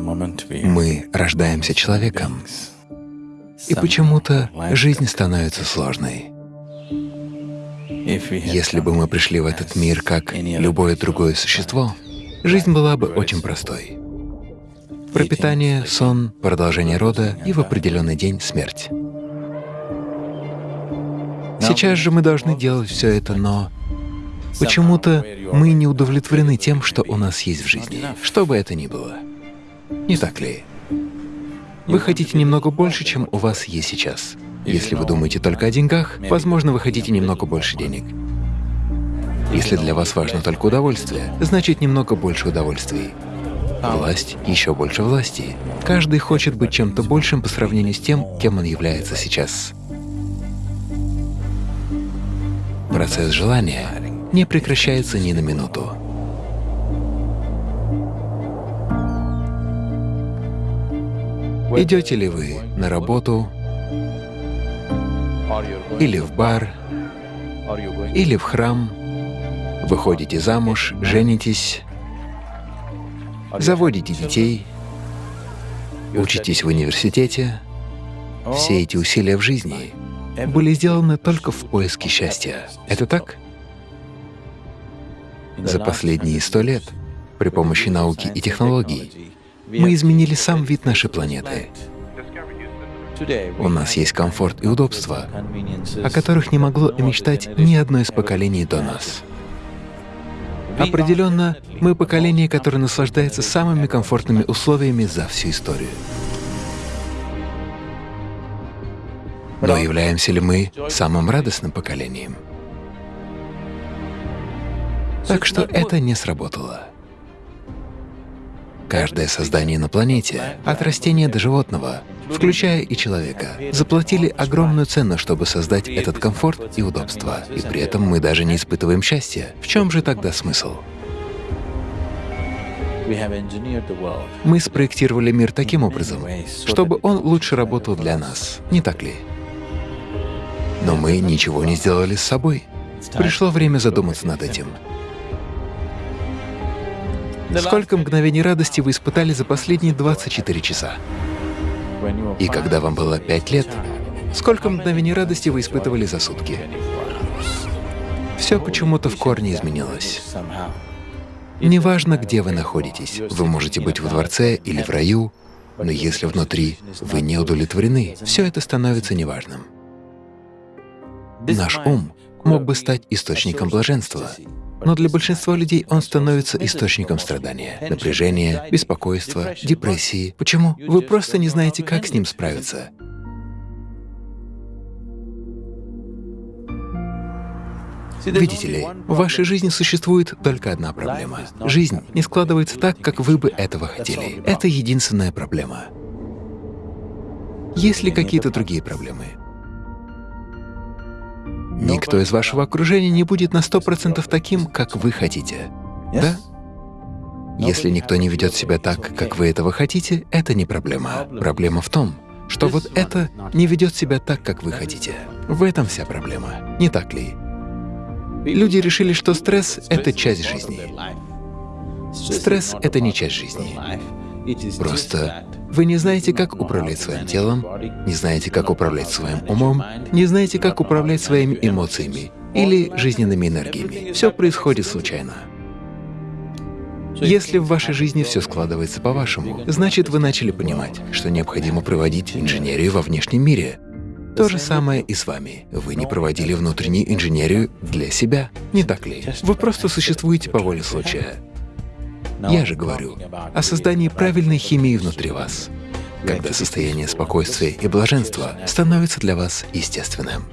Мы рождаемся человеком, и почему-то жизнь становится сложной. Если бы мы пришли в этот мир как любое другое существо, жизнь была бы очень простой. Пропитание, сон, продолжение рода и в определенный день смерть. Сейчас же мы должны делать все это, но почему-то мы не удовлетворены тем, что у нас есть в жизни, что бы это ни было. Не так ли? Вы хотите немного больше, чем у вас есть сейчас. Если вы думаете только о деньгах, возможно, вы хотите немного больше денег. Если для вас важно только удовольствие, значит немного больше удовольствий. Власть — еще больше власти. Каждый хочет быть чем-то большим по сравнению с тем, кем он является сейчас. Процесс желания не прекращается ни на минуту. Идете ли вы на работу, или в бар, или в храм, выходите замуж, женитесь, заводите детей, учитесь в университете, все эти усилия в жизни были сделаны только в поиске счастья. Это так? За последние сто лет при помощи науки и технологий мы изменили сам вид нашей планеты. У нас есть комфорт и удобство, о которых не могло и мечтать ни одно из поколений до нас. Определенно, мы поколение, которое наслаждается самыми комфортными условиями за всю историю. Но являемся ли мы самым радостным поколением? Так что это не сработало. Каждое создание на планете, от растения до животного, включая и человека, заплатили огромную цену, чтобы создать этот комфорт и удобство. И при этом мы даже не испытываем счастья. В чем же тогда смысл? Мы спроектировали мир таким образом, чтобы он лучше работал для нас, не так ли? Но мы ничего не сделали с собой. Пришло время задуматься над этим. Сколько мгновений радости вы испытали за последние 24 часа? И когда вам было 5 лет, сколько мгновений радости вы испытывали за сутки? Все почему-то в корне изменилось. Неважно, где вы находитесь, вы можете быть в дворце или в раю, но если внутри вы не удовлетворены, все это становится неважным. Наш ум мог бы стать источником блаженства, но для большинства людей он становится источником страдания, напряжения, беспокойства, депрессии. Почему? Вы просто не знаете, как с ним справиться. Видите ли, в вашей жизни существует только одна проблема. Жизнь не складывается так, как вы бы этого хотели. Это единственная проблема. Есть ли какие-то другие проблемы? Никто из вашего окружения не будет на сто процентов таким, как вы хотите. Да? Если никто не ведет себя так, как вы этого хотите, это не проблема. Проблема в том, что вот это не ведет себя так, как вы хотите. В этом вся проблема, не так ли? Люди решили, что стресс — это часть жизни. Стресс — это не часть жизни. Просто вы не знаете, как управлять своим телом, не знаете, как управлять своим умом, не знаете, как управлять своими эмоциями или жизненными энергиями. Все происходит случайно. Если в вашей жизни все складывается по-вашему, значит, вы начали понимать, что необходимо проводить инженерию во внешнем мире. То же самое и с вами. Вы не проводили внутреннюю инженерию для себя, не так ли? Вы просто существуете по воле случая. Я же говорю о создании правильной химии внутри вас, когда состояние спокойствия и блаженства становится для вас естественным.